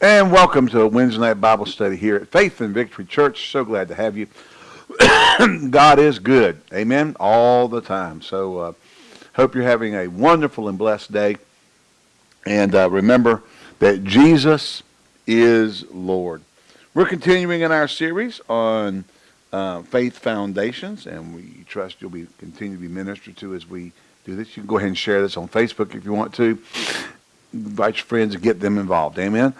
And welcome to a Wednesday night Bible study here at Faith and Victory Church. So glad to have you. God is good. Amen. All the time. So uh, hope you're having a wonderful and blessed day. And uh, remember that Jesus is Lord. We're continuing in our series on uh, faith foundations, and we trust you'll be continue to be ministered to as we do this. You can go ahead and share this on Facebook if you want to. Invite your friends and get them involved. Amen.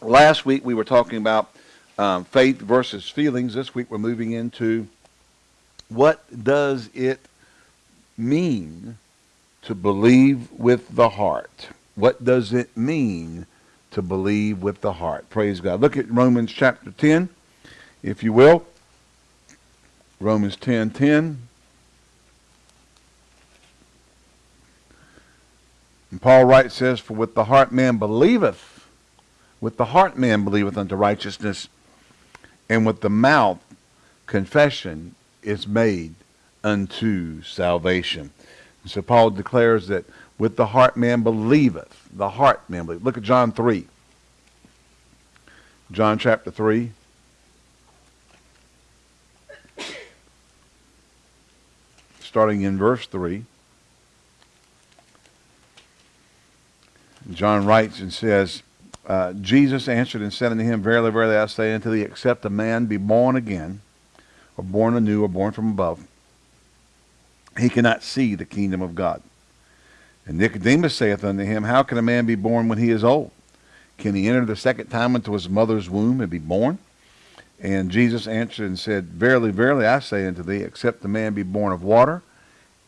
Last week we were talking about um, faith versus feelings. This week we're moving into what does it mean to believe with the heart? What does it mean to believe with the heart? Praise God. Look at Romans chapter 10, if you will. Romans 10, 10. And Paul writes, says, For with the heart man believeth, with the heart man believeth unto righteousness, and with the mouth confession is made unto salvation. And so Paul declares that with the heart man believeth, the heart man believeth. Look at John 3. John chapter 3. Starting in verse 3. John writes and says, uh, Jesus answered and said unto him, Verily, verily, I say unto thee, except a man be born again, or born anew, or born from above, he cannot see the kingdom of God. And Nicodemus saith unto him, How can a man be born when he is old? Can he enter the second time into his mother's womb and be born? And Jesus answered and said, Verily, verily, I say unto thee, except a man be born of water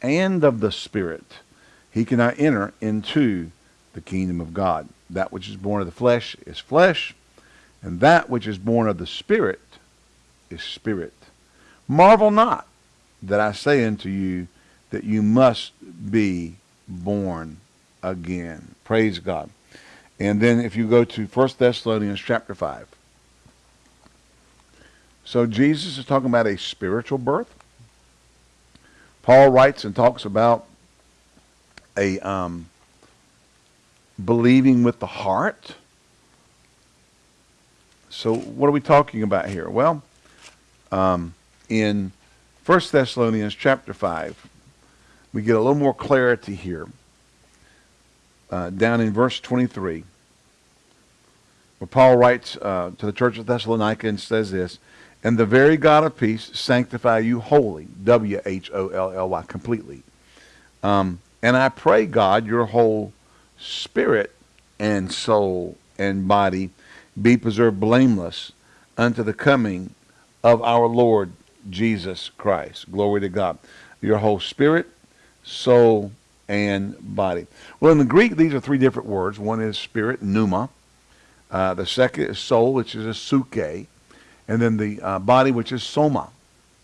and of the Spirit, he cannot enter into the kingdom of God. That which is born of the flesh is flesh, and that which is born of the Spirit is spirit. Marvel not that I say unto you that you must be born again. Praise God. And then if you go to 1 Thessalonians chapter 5. So Jesus is talking about a spiritual birth. Paul writes and talks about a um, believing with the heart. So what are we talking about here? Well, um, in 1 Thessalonians chapter 5, we get a little more clarity here. Uh, down in verse 23, where Paul writes uh, to the church of Thessalonica and says this, And the very God of peace sanctify you wholly, W-H-O-L-L-Y, completely. Um, and I pray, God, your whole spirit and soul and body be preserved blameless unto the coming of our Lord Jesus Christ. Glory to God. Your whole spirit, soul, and body. Well, in the Greek, these are three different words. One is spirit, pneuma. Uh, the second is soul, which is a psuche. And then the uh, body, which is soma,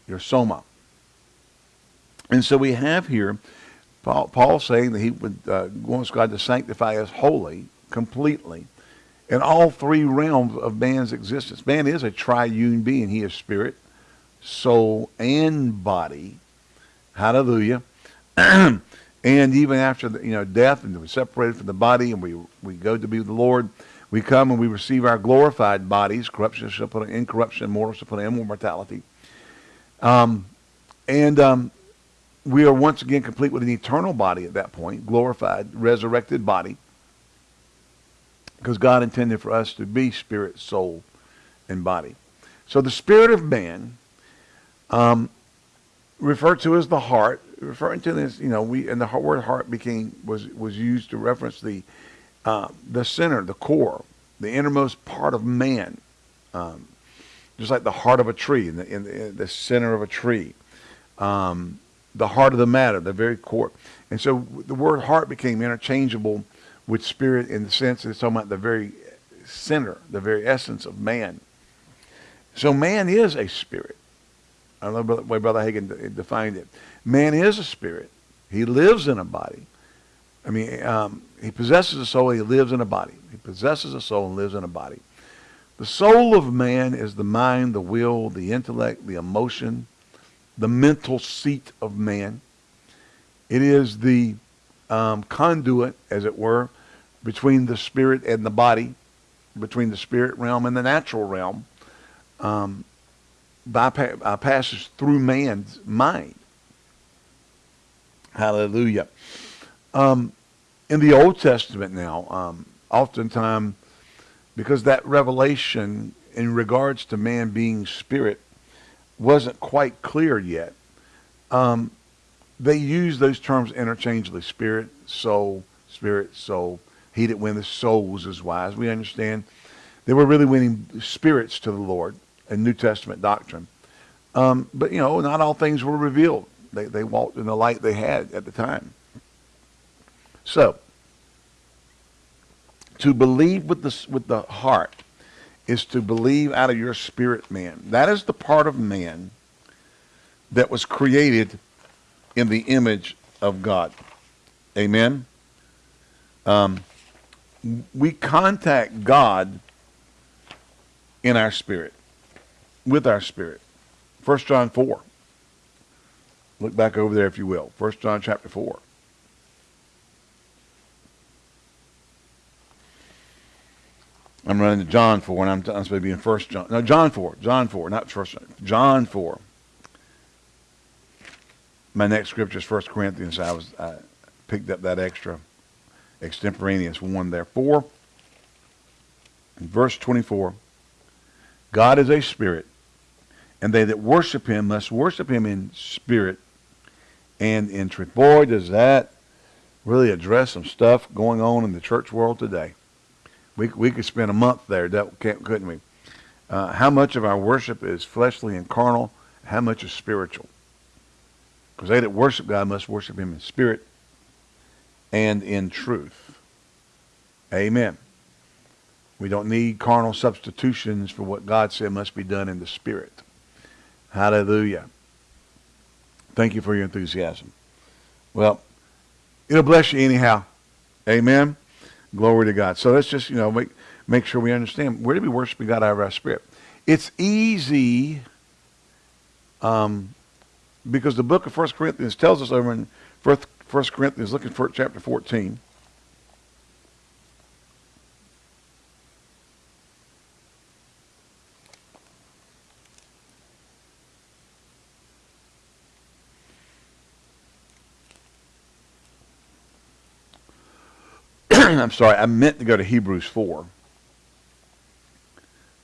your soma. And so we have here Paul, Paul saying that he would uh, wants God to sanctify us wholly, completely, in all three realms of man's existence. Man is a triune being. He is spirit, soul, and body. Hallelujah. and even after the, you know death, and we're separated from the body, and we we go to be with the Lord. We come and we receive our glorified bodies. Corruption shall put on incorruption, mortal shall put on immortality. Um, and um, we are once again complete with an eternal body at that point, glorified, resurrected body. Because God intended for us to be spirit, soul, and body. So the spirit of man, um, referred to as the heart, referring to this, you know, we and the word heart became was was used to reference the uh, the center, the core, the innermost part of man, um, just like the heart of a tree, in the in the, in the center of a tree. Um, the heart of the matter, the very core. And so the word heart became interchangeable with spirit in the sense that it's talking about the very center, the very essence of man. So man is a spirit. I know the way Brother Hagin defined it. Man is a spirit. He lives in a body. I mean, um, he possesses a soul, he lives in a body. He possesses a soul and lives in a body. The soul of man is the mind, the will, the intellect, the emotion, the mental seat of man. It is the um, conduit, as it were, between the spirit and the body, between the spirit realm and the natural realm, um, uh, passes through man's mind. Hallelujah. Um, in the Old Testament now, um, oftentimes, because that revelation in regards to man being spirit wasn't quite clear yet, um, they use those terms interchangeably. Spirit, soul, spirit, soul. He that winneth souls is wise. We understand they were really winning spirits to the Lord in New Testament doctrine. Um, but, you know, not all things were revealed. They, they walked in the light they had at the time. So, to believe with the, with the heart is to believe out of your spirit man. That is the part of man that was created in the image of God. Amen? Um, we contact God in our spirit, with our spirit. 1 John 4. Look back over there if you will. 1 John chapter 4. I'm running to John 4, and I'm, I'm supposed to be in 1 John. No, John 4. John 4, not 1 John. John 4. My next scripture is 1 Corinthians. I was I picked up that extra extemporaneous one there. 4, verse 24. God is a spirit, and they that worship him must worship him in spirit and in truth. Boy, does that really address some stuff going on in the church world today. We, we could spend a month there, That couldn't we? Uh, how much of our worship is fleshly and carnal? How much is spiritual? Because they that worship God must worship him in spirit and in truth. Amen. We don't need carnal substitutions for what God said must be done in the spirit. Hallelujah. Thank you for your enthusiasm. Well, it'll bless you anyhow. Amen. Glory to God. So let's just, you know, make, make sure we understand where do we worship God out of our spirit. It's easy um, because the book of First Corinthians tells us over in First Corinthians, looking for chapter 14. I'm sorry, I meant to go to Hebrews 4.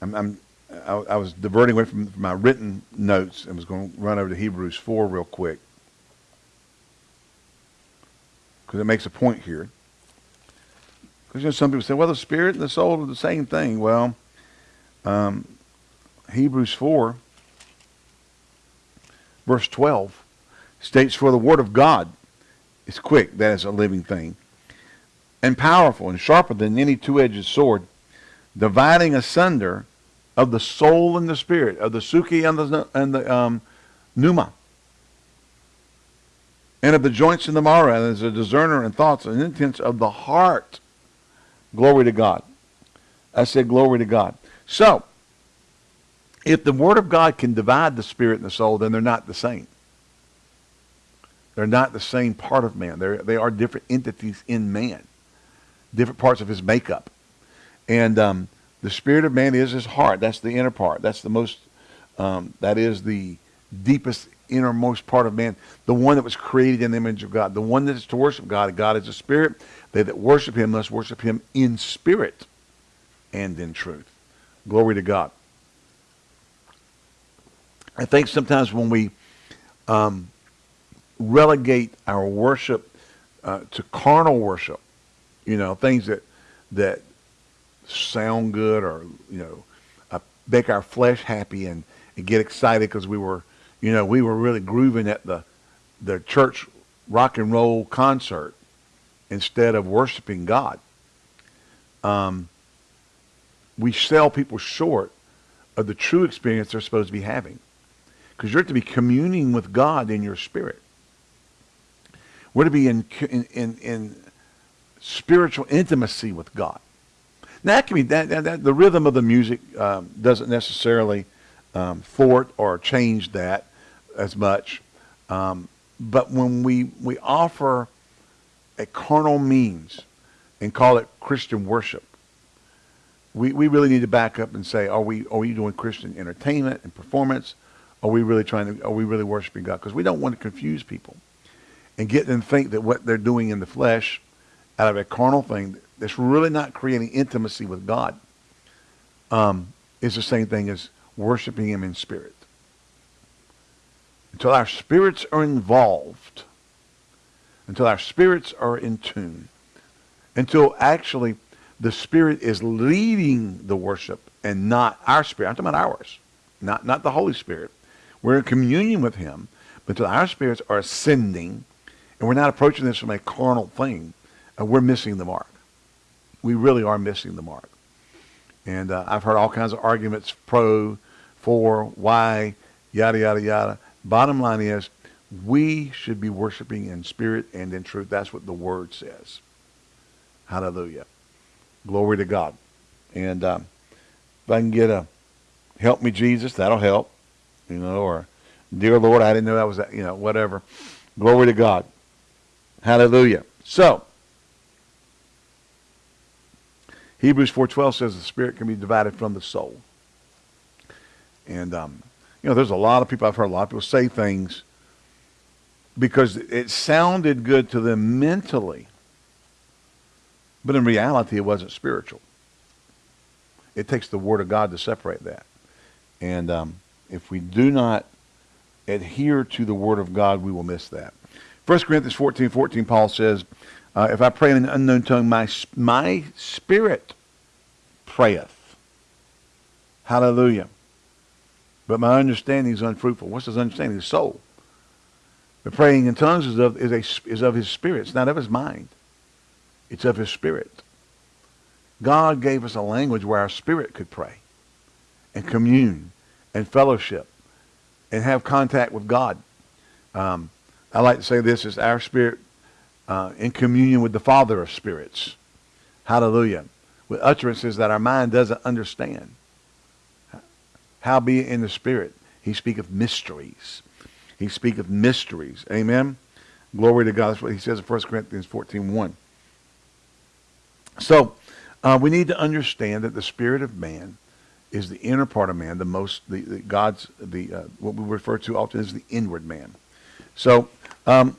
I'm, I'm I, I, was diverting away from, from my written notes and was going to run over to Hebrews 4 real quick. Because it makes a point here. Because you know, some people say, well, the spirit and the soul are the same thing. Well, um, Hebrews 4, verse 12, states, For the word of God is quick, that is a living thing and powerful and sharper than any two-edged sword, dividing asunder of the soul and the spirit, of the psuche and the, and the um, pneuma, and of the joints and the marrow, and as a discerner in thoughts and intents of the heart. Glory to God. I said glory to God. So, if the Word of God can divide the spirit and the soul, then they're not the same. They're not the same part of man. They're, they are different entities in man different parts of his makeup. And um, the spirit of man is his heart. That's the inner part. That's the most, um, that is the deepest, innermost part of man. The one that was created in the image of God. The one that is to worship God. God is a spirit. They that worship him must worship him in spirit and in truth. Glory to God. I think sometimes when we um, relegate our worship uh, to carnal worship, you know, things that that sound good or you know uh, make our flesh happy and, and get excited because we were you know we were really grooving at the the church rock and roll concert instead of worshiping God. Um, we sell people short of the true experience they're supposed to be having. Because you're to be communing with God in your spirit. We're to be in, in, in, in spiritual intimacy with God. Now, that can be that, that, that the rhythm of the music um, doesn't necessarily um, thwart or change that as much. Um, but when we we offer a carnal means and call it Christian worship. We, we really need to back up and say, are we, are we doing Christian entertainment and performance? Are we really trying to, are we really worshiping God? Because we don't want to confuse people and get them to think that what they're doing in the flesh out of a carnal thing that's really not creating intimacy with God um, is the same thing as worshiping him in spirit. Until our spirits are involved, until our spirits are in tune, until actually the Spirit is leading the worship and not our spirit. I'm talking about ours, not, not the Holy Spirit. We're in communion with him, but until our spirits are ascending and we're not approaching this from a carnal thing, uh, we're missing the mark. We really are missing the mark. And uh, I've heard all kinds of arguments pro, for, why, yada, yada, yada. Bottom line is we should be worshiping in spirit and in truth. That's what the word says. Hallelujah. Glory to God. And um, if I can get a help me Jesus, that'll help. You know, or dear Lord, I didn't know that was that, you know, whatever. Glory to God. Hallelujah. So, Hebrews 4.12 says the spirit can be divided from the soul. And, um, you know, there's a lot of people, I've heard a lot of people say things because it sounded good to them mentally. But in reality, it wasn't spiritual. It takes the Word of God to separate that. And um, if we do not adhere to the Word of God, we will miss that. 1 Corinthians 14, 14, Paul says, uh, if I pray in an unknown tongue, my, my spirit prayeth. Hallelujah. But my understanding is unfruitful. What's his understanding? His soul. The praying in tongues is of, is, a, is of his spirit. It's not of his mind. It's of his spirit. God gave us a language where our spirit could pray and commune and fellowship and have contact with God. Um, I like to say this is our spirit uh, in communion with the Father of spirits. Hallelujah. With utterances that our mind doesn't understand. How be it in the spirit? He speaketh mysteries. He speaketh mysteries. Amen. Glory to God. That's what he says in 1 Corinthians 14, 1. So uh, we need to understand that the spirit of man is the inner part of man, the most, the, the God's, the uh, what we refer to often as the inward man. So um,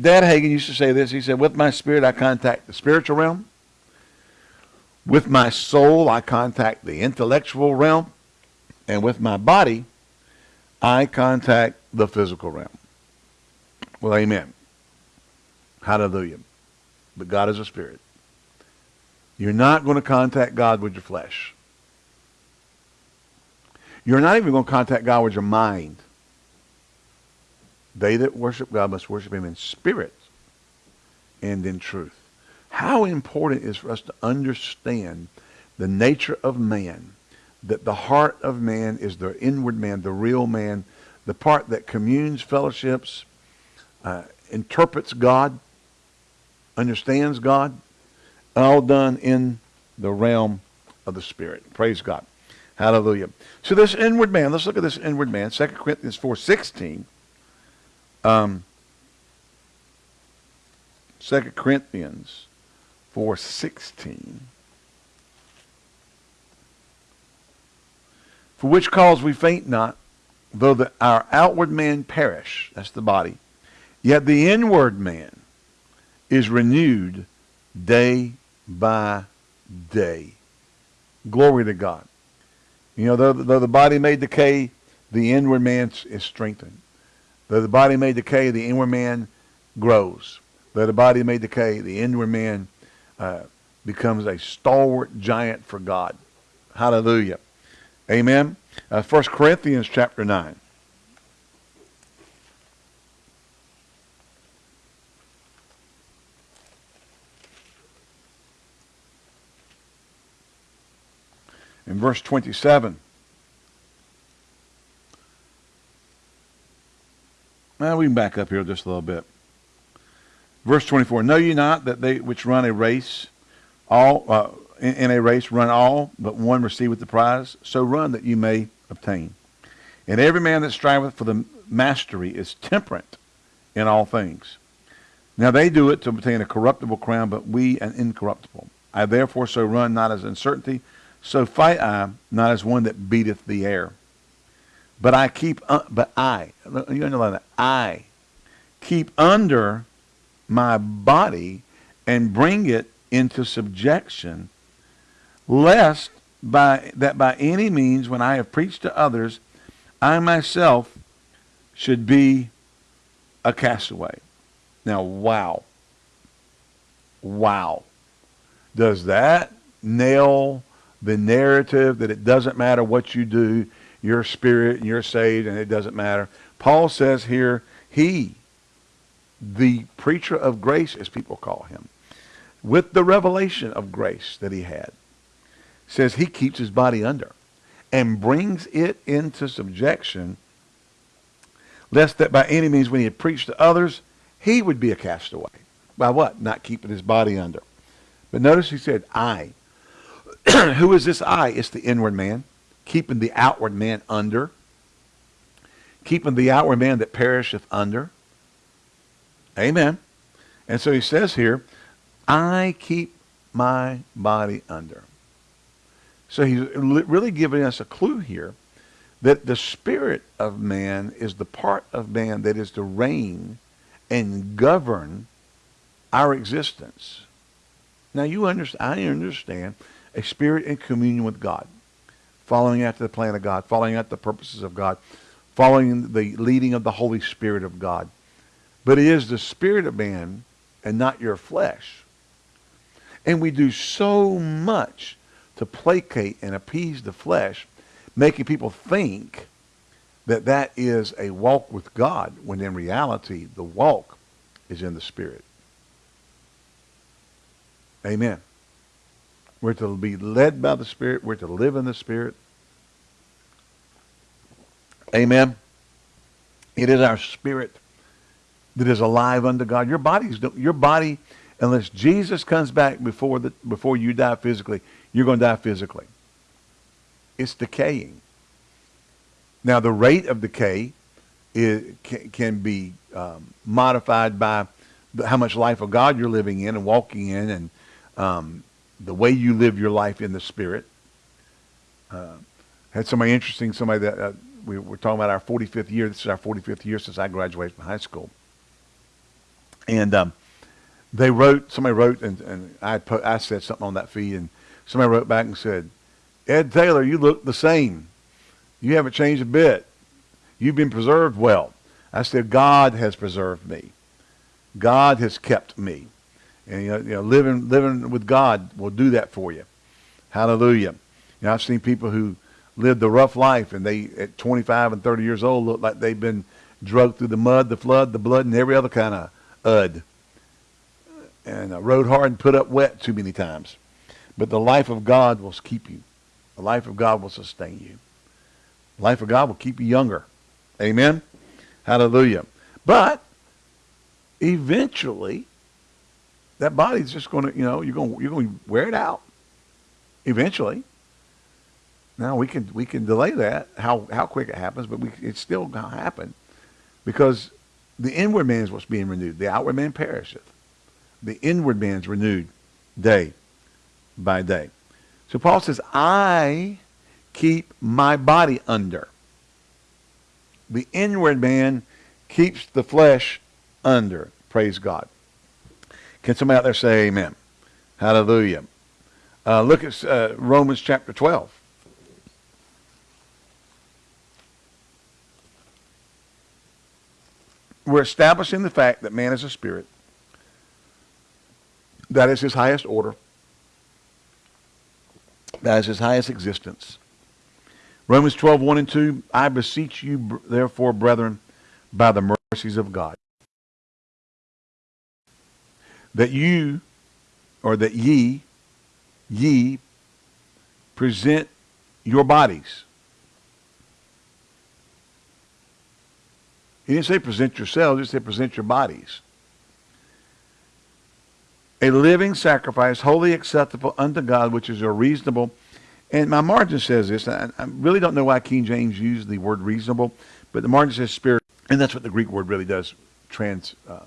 Dad Hagin used to say this. He said, with my spirit, I contact the spiritual realm. With my soul, I contact the intellectual realm. And with my body, I contact the physical realm. Well, amen. Hallelujah. But God is a spirit. You're not going to contact God with your flesh. You're not even going to contact God with your mind. They that worship God must worship him in spirit and in truth. How important is for us to understand the nature of man, that the heart of man is the inward man, the real man, the part that communes, fellowships, uh, interprets God, understands God, all done in the realm of the Spirit. Praise God. Hallelujah. So this inward man, let's look at this inward man. 2 Corinthians 4.16. Um, 2 Corinthians 4.16. For which cause we faint not, though the, our outward man perish, that's the body, yet the inward man is renewed day by day. Glory to God. You know, though, though the body may decay, the inward man is strengthened. Though the body may decay, the inward man grows. Though the body may decay, the inward man uh, becomes a stalwart giant for God. Hallelujah. Amen. Uh, 1 Corinthians chapter 9. In verse 27. Well, we can back up here just a little bit. Verse 24, Know ye not that they which run a race, all uh, in, in, a race run all, but one receiveth the prize? So run that you may obtain. And every man that striveth for the mastery is temperate in all things. Now they do it to obtain a corruptible crown, but we an incorruptible. I therefore so run not as uncertainty, so fight I not as one that beateth the air. But I keep, uh, but I, you underline that, I keep under my body and bring it into subjection, lest by that by any means when I have preached to others, I myself should be a castaway. Now, wow. Wow. Does that nail the narrative that it doesn't matter what you do, you're spirit and you're saved and it doesn't matter? Paul says here, he, the preacher of grace, as people call him, with the revelation of grace that he had, says he keeps his body under and brings it into subjection, lest that by any means when he had preached to others, he would be a castaway. By what? Not keeping his body under. But notice he said, I. Who is this I? It's the inward man, keeping the outward man under, keeping the outward man that perisheth under. Amen. And so he says here, I keep my body under. So he's really giving us a clue here that the spirit of man is the part of man that is to reign and govern our existence. Now you understand, I understand a spirit in communion with God, following after the plan of God, following after the purposes of God, following the leading of the Holy Spirit of God. But it is the spirit of man and not your flesh. And we do so much to placate and appease the flesh, making people think that that is a walk with God, when in reality, the walk is in the Spirit. Amen. We're to be led by the Spirit. We're to live in the Spirit. Amen. It is our spirit that is alive unto God. Your body's your body, unless Jesus comes back before the before you die physically, you're going to die physically. It's decaying. Now, the rate of decay is, can, can be um, modified by how much life of God you're living in and walking in and um, the way you live your life in the Spirit. Uh, had somebody interesting, somebody that uh, we were talking about our 45th year. This is our 45th year since I graduated from high school. And um, they wrote, somebody wrote, and, and I, put, I said something on that feed, and somebody wrote back and said, Ed Taylor, you look the same. You haven't changed a bit. You've been preserved well. I said, God has preserved me. God has kept me. And you know, you know, living living with God will do that for you. Hallelujah. You know, I've seen people who lived a rough life and they at 25 and 30 years old look like they've been drugged through the mud, the flood, the blood, and every other kind of ud. And uh, rode hard and put up wet too many times. But the life of God will keep you. The life of God will sustain you. The life of God will keep you younger. Amen? Hallelujah. But eventually, that body's just going to, you know, you're going you're going to wear it out. Eventually. Now we can we can delay that how how quick it happens, but we, it's still going to happen because the inward man is what's being renewed. The outward man perisheth. The inward man is renewed day by day. So Paul says, I keep my body under. The inward man keeps the flesh under. Praise God. Can somebody out there say amen? Hallelujah. Uh, look at uh, Romans chapter 12. We're establishing the fact that man is a spirit. That is his highest order. That is his highest existence. Romans 12, 1 and 2, I beseech you, therefore, brethren, by the mercies of God, that you, or that ye, ye, present your bodies. He didn't say present yourselves, he said present your bodies. A living sacrifice, holy acceptable unto God, which is a reasonable. And my margin says this. I, I really don't know why King James used the word reasonable, but the margin says spirit, and that's what the Greek word really does trans, uh,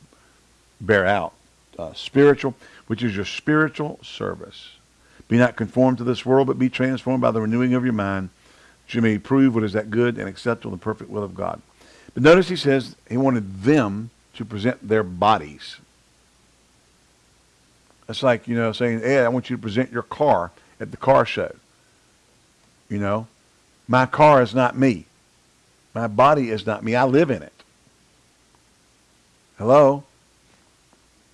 bear out. Uh, spiritual, which is your spiritual service. Be not conformed to this world, but be transformed by the renewing of your mind, that you may prove what is that good and acceptable and perfect will of God. But notice he says he wanted them to present their bodies. It's like, you know, saying, Ed, I want you to present your car at the car show. You know, my car is not me. My body is not me. I live in it. Hello?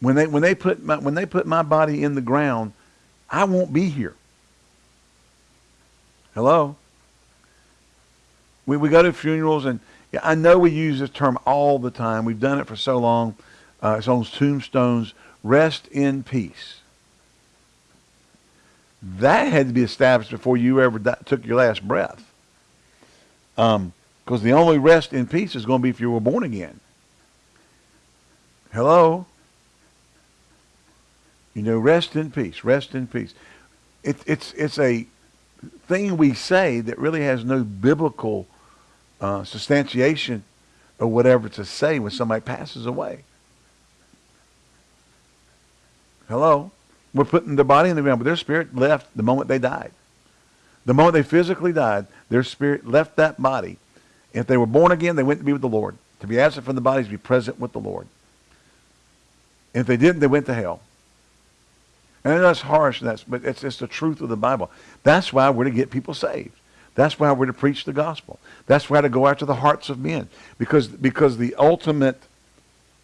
When they when they put my when they put my body in the ground, I won't be here. Hello? We we go to funerals and yeah, I know we use this term all the time. We've done it for so long. Uh, it's on tombstones. Rest in peace. That had to be established before you ever took your last breath. Because um, the only rest in peace is going to be if you were born again. Hello? You know, rest in peace, rest in peace. It, it's, it's a thing we say that really has no biblical uh, substantiation or whatever to say when somebody passes away. Hello? We're putting their body in the ground, but their spirit left the moment they died. The moment they physically died, their spirit left that body. If they were born again, they went to be with the Lord. To be absent from the body is to be present with the Lord. If they didn't, they went to hell. And that's harsh, that's, but it's, it's the truth of the Bible. That's why we're to get people saved. That's why we're to preach the gospel. That's why to go after the hearts of men. Because, because the ultimate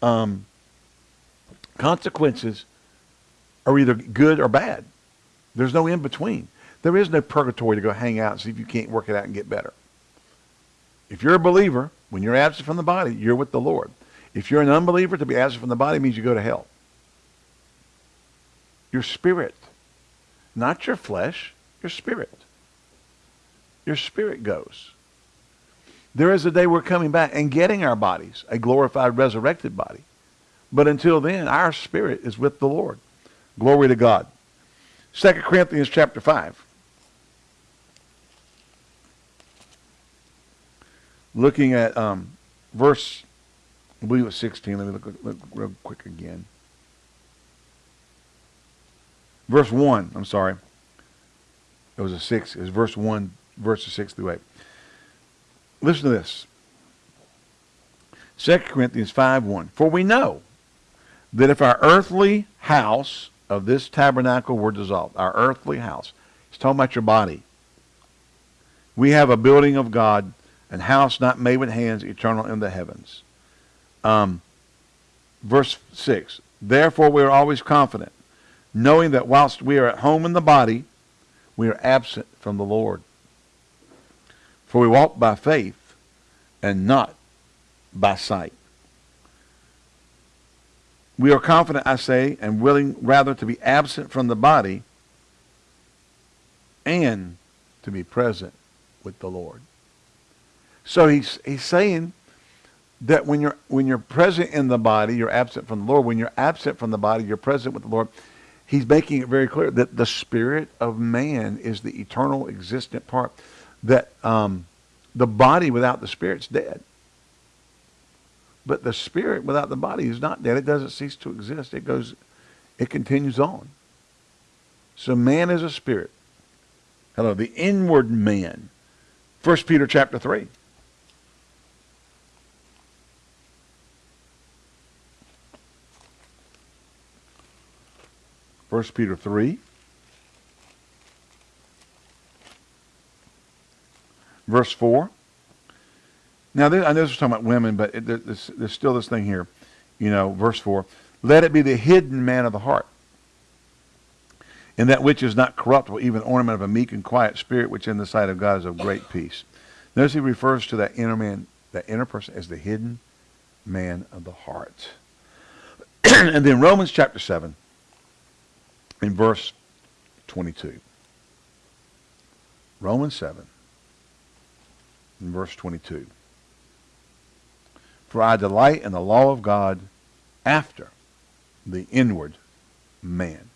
um, consequences are either good or bad. There's no in between. There is no purgatory to go hang out and see if you can't work it out and get better. If you're a believer, when you're absent from the body, you're with the Lord. If you're an unbeliever, to be absent from the body means you go to hell. Your spirit, not your flesh, your spirit. Your spirit goes. There is a day we're coming back and getting our bodies, a glorified, resurrected body. But until then, our spirit is with the Lord. Glory to God. 2 Corinthians chapter 5. Looking at um, verse I believe it was 16. Let me look, look real quick again. Verse 1, I'm sorry. It was a 6. It was verse 1, verses 6 through 8. Listen to this. 2 Corinthians 5, 1. For we know that if our earthly house of this tabernacle were dissolved, our earthly house, it's talking about your body. We have a building of God, an house not made with hands, eternal in the heavens. Um, verse 6 Therefore we are always confident, knowing that whilst we are at home in the body, we are absent from the Lord. For we walk by faith and not by sight. We are confident, I say, and willing rather to be absent from the body and to be present with the Lord. So he's, he's saying that when you're when you're present in the body, you're absent from the Lord. When you're absent from the body, you're present with the Lord. He's making it very clear that the spirit of man is the eternal existent part. That um, the body without the spirit's dead. But the spirit without the body is not dead. It doesn't cease to exist. It goes, it continues on. So man is a spirit. Hello, the inward man. First Peter chapter 3. First Peter 3. Verse 4. Now, this, I know this is talking about women, but it, there's, there's still this thing here. You know, verse 4. Let it be the hidden man of the heart. And that which is not corruptible, even ornament of a meek and quiet spirit, which in the sight of God is of great peace. Notice he refers to that inner man, that inner person, as the hidden man of the heart. and then Romans chapter 7 in verse 22. Romans 7 in verse 22. For I delight in the law of God after the inward man.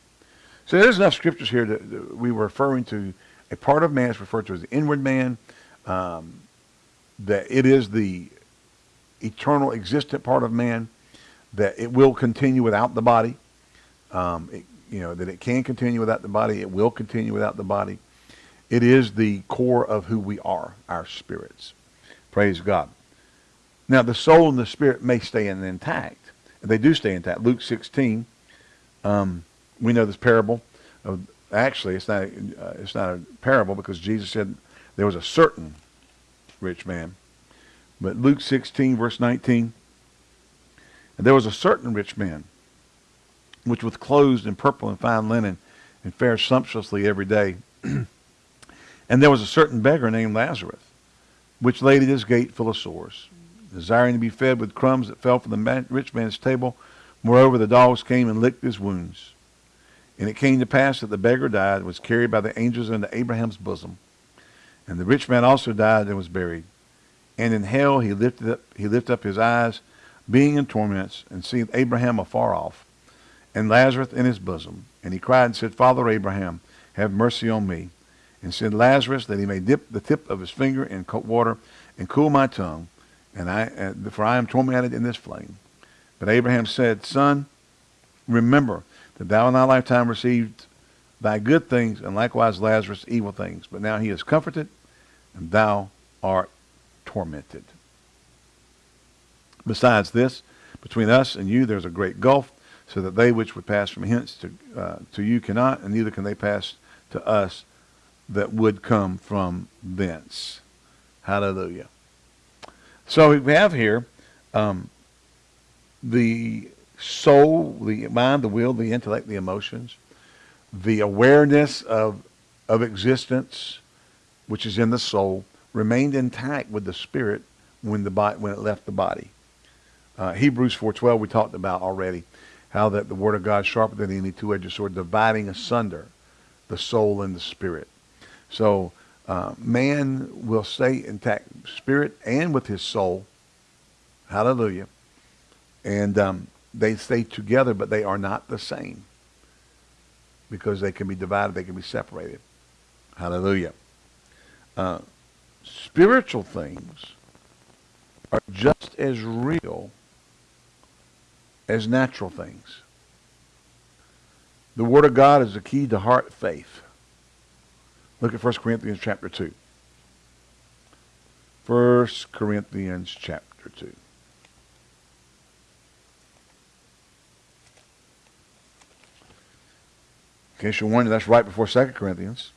So there's enough scriptures here that, that we were referring to a part of man is referred to as the inward man. Um, that it is the eternal existent part of man. that it will continue without the body. Um, it, you know, that it can continue without the body. It will continue without the body. It is the core of who we are, our spirits. Praise God. Now, the soul and the spirit may stay intact. They do stay intact. Luke 16, um, we know this parable. Of, actually, it's not, uh, it's not a parable because Jesus said there was a certain rich man. But Luke 16, verse 19, and there was a certain rich man, which was clothed in purple and fine linen, and fared sumptuously every day. and there was a certain beggar named Lazarus, which laid at his gate full of sores, desiring to be fed with crumbs that fell from the man, rich man's table. Moreover, the dogs came and licked his wounds. And it came to pass that the beggar died, and was carried by the angels into Abraham's bosom. And the rich man also died and was buried. And in hell he lifted up, he lifted up his eyes being in torments, and seeing Abraham afar off, and Lazarus in his bosom. And he cried and said, Father Abraham, have mercy on me. And send Lazarus that he may dip the tip of his finger in cold water and cool my tongue, and I, for I am tormented in this flame. But Abraham said, Son, remember that thou in thy lifetime received thy good things, and likewise Lazarus evil things. But now he is comforted, and thou art tormented. Besides this, between us and you there's a great gulf, so that they which would pass from hence to, uh, to you cannot, and neither can they pass to us that would come from thence. Hallelujah. So we have here um, the soul, the mind, the will, the intellect, the emotions, the awareness of, of existence, which is in the soul, remained intact with the spirit when, the when it left the body. Uh, Hebrews 4.12 we talked about already, how that the word of God sharper than any two-edged sword, dividing asunder the soul and the spirit. So uh, man will stay intact, spirit and with his soul. Hallelujah. And um, they stay together, but they are not the same because they can be divided, they can be separated. Hallelujah. Uh, spiritual things are just as real as natural things. The Word of God is the key to heart faith. Look at 1 Corinthians chapter 2. 1 Corinthians chapter 2. In case you're wondering, that's right before 2 Corinthians.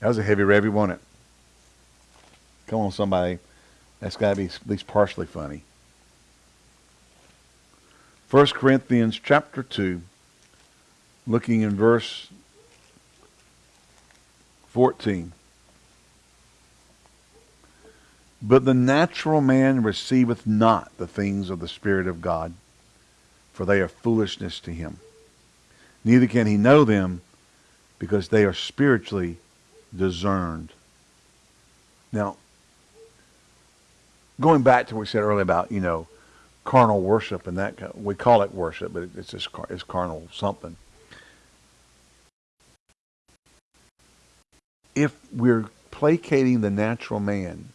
That was a heavy revy, wasn't it? Come on, somebody. That's got to be at least partially funny. 1 Corinthians chapter 2, looking in verse 14. But the natural man receiveth not the things of the Spirit of God, for they are foolishness to him. Neither can he know them, because they are spiritually discerned. Now, going back to what we said earlier about, you know, carnal worship and that we call it worship, but it's just it's carnal something. If we're placating the natural man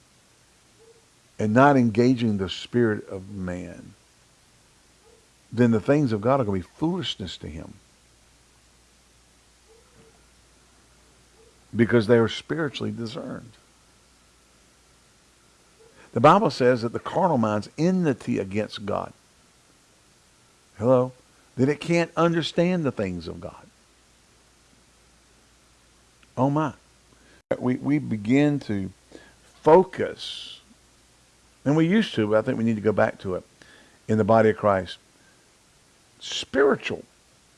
and not engaging the spirit of man, then the things of God are going to be foolishness to him. Because they are spiritually discerned. The Bible says that the carnal mind's enmity against God. Hello? That it can't understand the things of God. Oh my. We, we begin to focus, and we used to, but I think we need to go back to it in the body of Christ. Spiritual.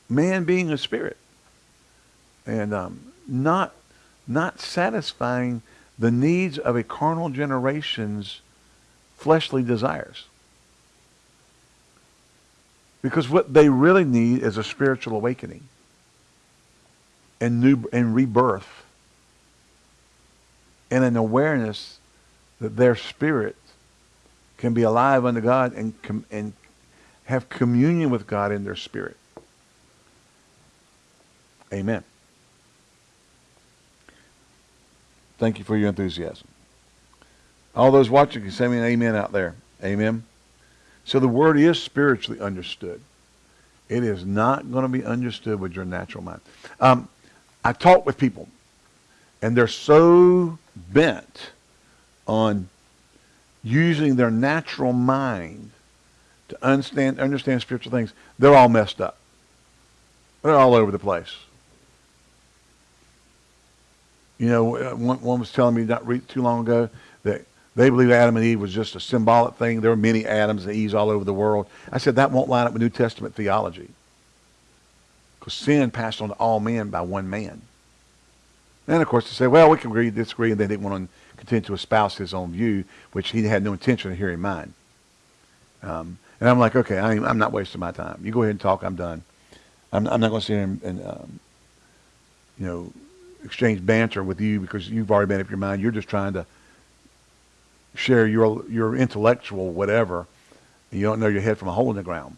Man being a spirit. And um, not, not satisfying the needs of a carnal generation's fleshly desires. Because what they really need is a spiritual awakening and new and rebirth and an awareness that their spirit can be alive unto God and and have communion with God in their spirit. Amen. Thank you for your enthusiasm. All those watching can send me an amen out there. Amen. So the word is spiritually understood. It is not going to be understood with your natural mind. Um, I talk with people, and they're so bent on using their natural mind to understand, understand spiritual things, they're all messed up. They're all over the place. You know, uh, one, one was telling me not too long ago that they believe Adam and Eve was just a symbolic thing. There are many Adams and Eves all over the world. I said that won't line up with New Testament theology. Because sin passed on to all men by one man. And of course, they say, well, we can agree, disagree, and they didn't want to continue to espouse his own view, which he had no intention of hearing mine. Um, and I'm like, okay, I am not wasting my time. You go ahead and talk. I'm done. I'm, I'm not going to sit here and, and um, you know, exchange banter with you because you've already made up your mind. You're just trying to share your your intellectual whatever. You don't know your head from a hole in the ground.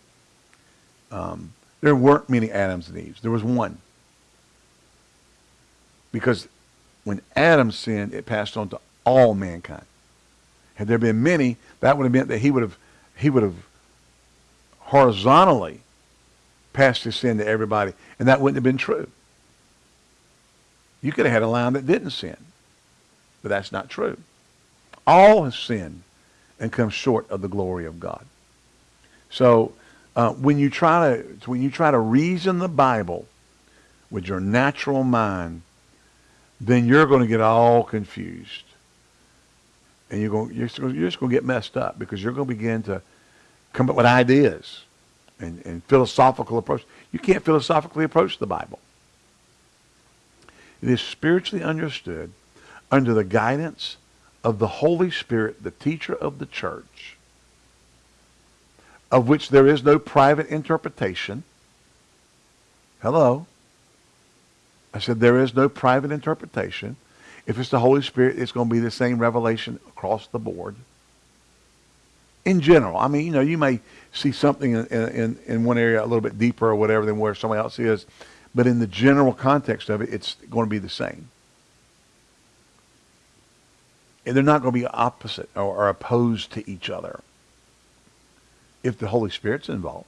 Um, there weren't many Adams and Eves. There was one. Because when Adam sinned, it passed on to all mankind. Had there been many, that would have meant that he would have he would have horizontally passed his sin to everybody, and that wouldn't have been true. You could have had a line that didn't sin, but that's not true. All have sinned and come short of the glory of God. So uh, when you try to when you try to reason the Bible with your natural mind, then you're going to get all confused, and you're going you're, you're just going to get messed up because you're going to begin to come up with ideas and, and philosophical approach. You can't philosophically approach the Bible. It is spiritually understood under the guidance of the Holy Spirit, the teacher of the church, of which there is no private interpretation. Hello. I said there is no private interpretation. If it's the Holy Spirit, it's going to be the same revelation across the board. In general, I mean, you know, you may see something in, in, in one area a little bit deeper or whatever than where somebody else is, but in the general context of it, it's going to be the same. And they're not going to be opposite or, or opposed to each other if the Holy Spirit's involved.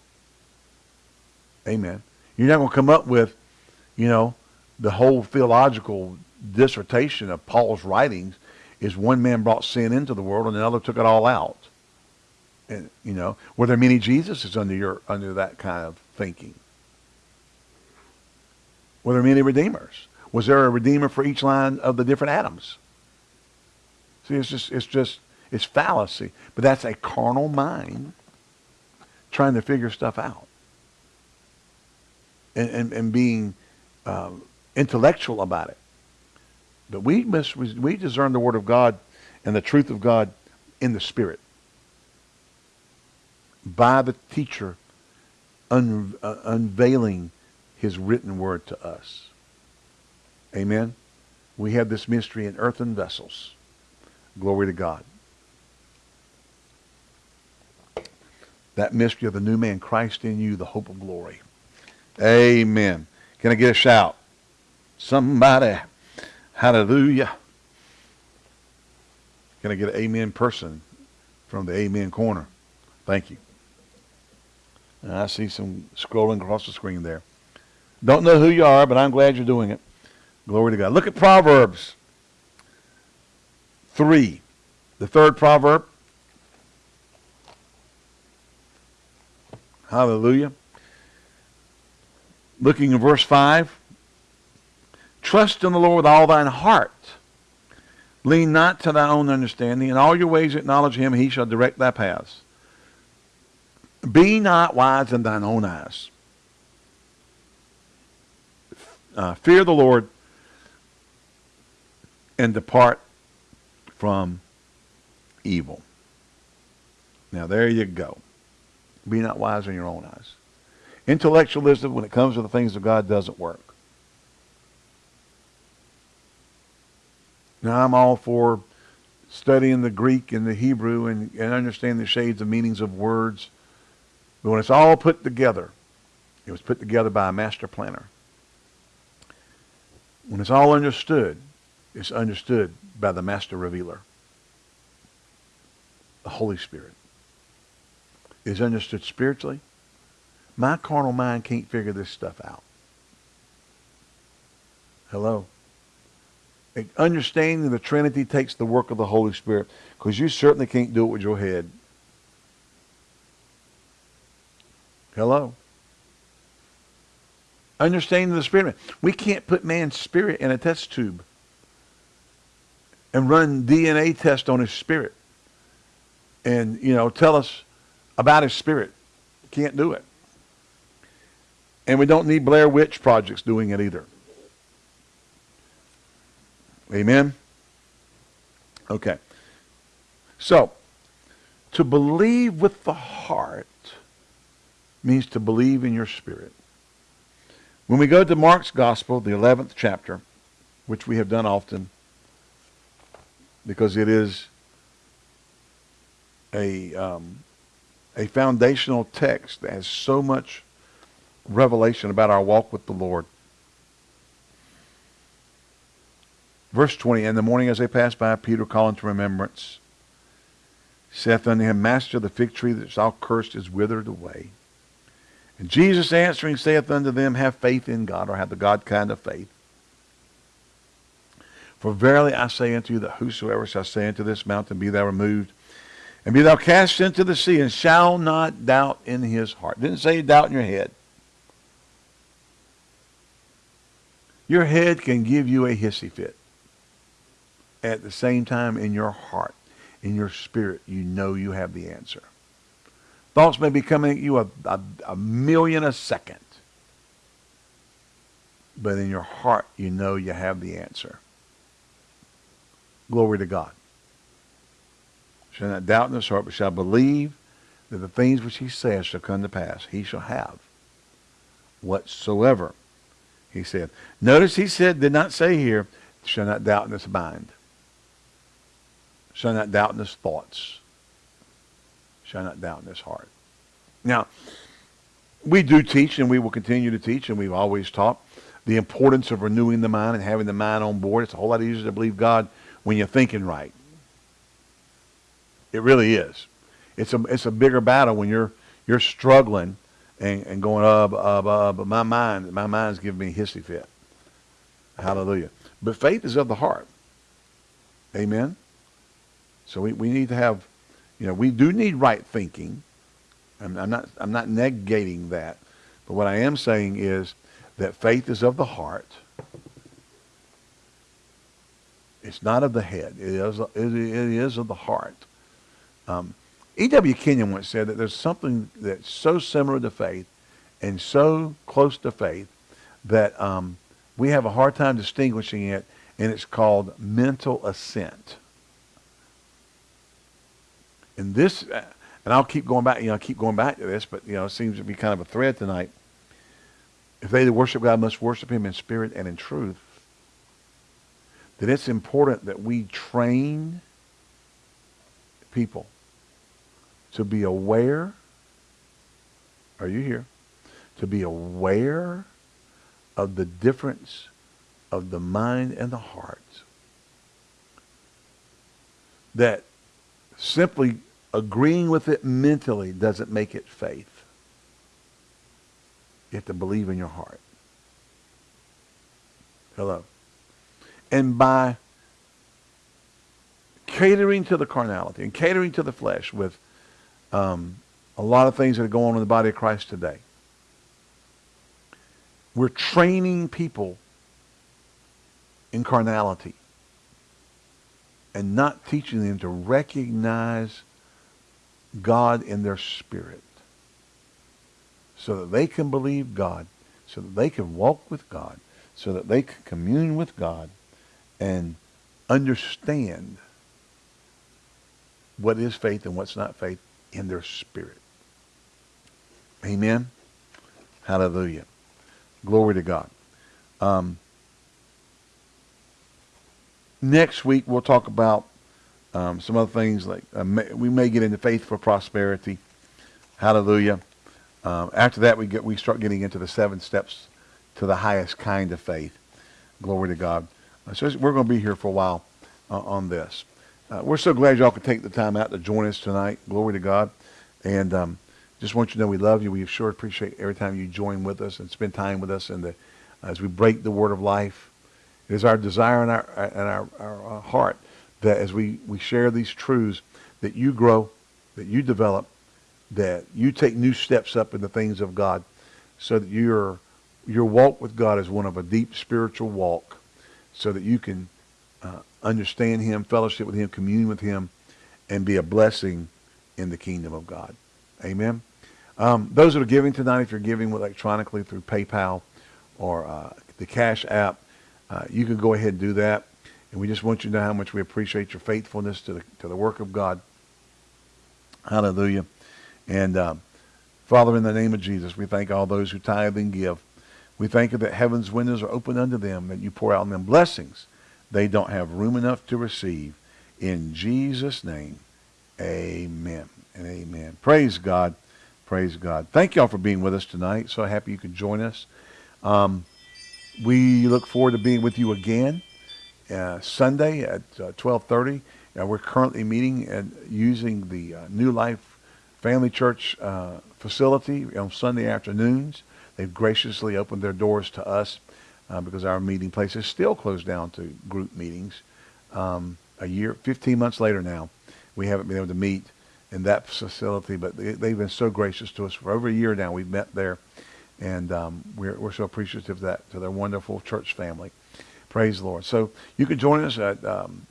Amen. You're not going to come up with, you know, the whole theological dissertation of Paul's writings is one man brought sin into the world and another took it all out. And you know, were there many Jesuses under your under that kind of thinking? Were there many redeemers? Was there a redeemer for each line of the different Adams? See, it's just it's just it's fallacy. But that's a carnal mind trying to figure stuff out and, and, and being uh, intellectual about it. But we must we discern the word of God and the truth of God in the spirit by the teacher un, uh, unveiling his written word to us. Amen. We have this mystery in earthen vessels. Glory to God. That mystery of the new man, Christ in you, the hope of glory. Amen. Can I get a shout? Somebody. Hallelujah. Can I get an amen person from the amen corner? Thank you. And I see some scrolling across the screen there. Don't know who you are, but I'm glad you're doing it. Glory to God. Look at Proverbs 3, the third proverb. Hallelujah. Looking in verse 5. Trust in the Lord with all thine heart. Lean not to thy own understanding. In all your ways acknowledge him, he shall direct thy paths. Be not wise in thine own eyes. Uh, fear the Lord and depart from evil. Now, there you go. Be not wise in your own eyes. Intellectualism, when it comes to the things of God, doesn't work. Now, I'm all for studying the Greek and the Hebrew and, and understanding the shades of meanings of words. But when it's all put together, it was put together by a master planner. When it's all understood, it's understood by the master revealer, the Holy Spirit. is understood spiritually, my carnal mind can't figure this stuff out. Hello? Understanding the Trinity takes the work of the Holy Spirit because you certainly can't do it with your head. Hello? Understanding the Spirit. We can't put man's spirit in a test tube and run DNA test on his spirit and, you know, tell us about his spirit. Can't do it. And we don't need Blair Witch projects doing it either. Amen? Okay. So, to believe with the heart means to believe in your spirit. When we go to Mark's Gospel, the 11th chapter, which we have done often because it is a, um, a foundational text that has so much revelation about our walk with the Lord. Verse 20, In the morning as they passed by, Peter calling to remembrance, saith unto him, Master, the fig tree that thou cursed is withered away. And Jesus answering saith unto them, Have faith in God, or have the God kind of faith. For verily I say unto you that whosoever shall say unto this mountain, Be thou removed, and be thou cast into the sea, and shall not doubt in his heart. Didn't say doubt in your head. Your head can give you a hissy fit. At the same time, in your heart, in your spirit, you know you have the answer. Thoughts may be coming at you a, a, a million a second. But in your heart, you know you have the answer. Glory to God. Shall not doubt in his heart, but shall believe that the things which he says shall come to pass. He shall have whatsoever he said. Notice he said, did not say here, shall not doubt in his mind. Shall not doubt in his thoughts. Shall not doubt in his heart. Now, we do teach and we will continue to teach and we've always taught the importance of renewing the mind and having the mind on board. It's a whole lot easier to believe God when you're thinking right. It really is. It's a, it's a bigger battle when you're, you're struggling and, and going up, up, up. But my mind, my mind's giving me a hissy fit. Hallelujah. But faith is of the heart. Amen. So we, we need to have, you know, we do need right thinking. I'm, I'm not I'm not negating that, but what I am saying is that faith is of the heart. It's not of the head. It is, it is of the heart. Um, E.W. Kenyon once said that there's something that's so similar to faith and so close to faith that um, we have a hard time distinguishing it, and it's called mental assent. And this, uh, and I'll keep going back, you know, keep going back to this, but, you know, it seems to be kind of a thread tonight. If they that worship God must worship him in spirit and in truth, that it's important that we train people to be aware, are you here? To be aware of the difference of the mind and the heart. That simply agreeing with it mentally doesn't make it faith. You have to believe in your heart. Hello. And by catering to the carnality and catering to the flesh with um, a lot of things that are going on in the body of Christ today. We're training people in carnality and not teaching them to recognize God in their spirit so that they can believe God, so that they can walk with God, so that they can commune with God and understand what is faith and what's not faith in their spirit. Amen. Hallelujah. Glory to God. Um, next week we'll talk about um, some other things like uh, may, we may get into faith for prosperity. Hallelujah. Um, after that we get we start getting into the seven steps to the highest kind of faith. Glory to God. Uh, so we're going to be here for a while uh, on this. Uh, we're so glad y'all could take the time out to join us tonight. Glory to God. And um, just want you to know we love you. We sure appreciate every time you join with us and spend time with us and the, as we break the word of life. It is our desire and our, and our, our, heart that as we, we share these truths, that you grow, that you develop, that you take new steps up in the things of God so that your, your walk with God is one of a deep spiritual walk so that you can uh, understand him, fellowship with him, commune with him, and be a blessing in the kingdom of God. Amen. Um, those that are giving tonight, if you're giving electronically through PayPal or uh, the Cash app, uh, you can go ahead and do that. And we just want you to know how much we appreciate your faithfulness to the, to the work of God. Hallelujah. And um, Father, in the name of Jesus, we thank all those who tithe and give. We thank you that heaven's windows are open unto them, that you pour out on them blessings they don't have room enough to receive. In Jesus' name, amen and amen. Praise God. Praise God. Thank y'all for being with us tonight. So happy you could join us. Um, we look forward to being with you again uh, Sunday at uh, 1230. Uh, we're currently meeting and using the uh, New Life Family Church uh, facility on Sunday afternoons. They've graciously opened their doors to us uh, because our meeting place is still closed down to group meetings. Um, a year, 15 months later now, we haven't been able to meet in that facility, but they, have been so gracious to us for over a year now. We've met there, and um, we're, we're so appreciative of that to their wonderful church family. Praise the Lord. So you can join us at um,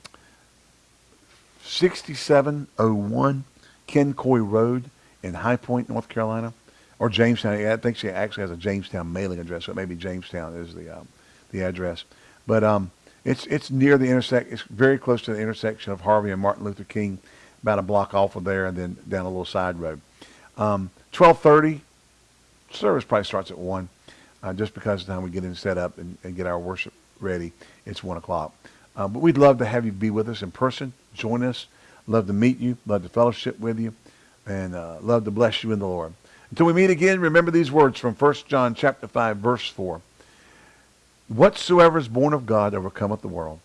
6701 Ken Road in High Point, North Carolina or Jamestown. I think she actually has a Jamestown mailing address, so maybe Jamestown is the um, the address. But um, it's it's near the intersect. It's very close to the intersection of Harvey and Martin Luther King, about a block off of there, and then down a little side road. Um, Twelve thirty, service probably starts at one, uh, just because of the time we get in set up and, and get our worship ready. It's one o'clock. Uh, but we'd love to have you be with us in person. Join us. Love to meet you. Love to fellowship with you, and uh, love to bless you in the Lord. Until we meet again, remember these words from 1 John chapter 5, verse 4. Whatsoever is born of God overcometh the world.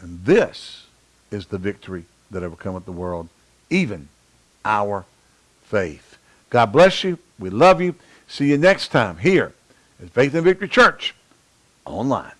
And this is the victory that overcometh the world, even our faith. God bless you. We love you. See you next time here at Faith and Victory Church online.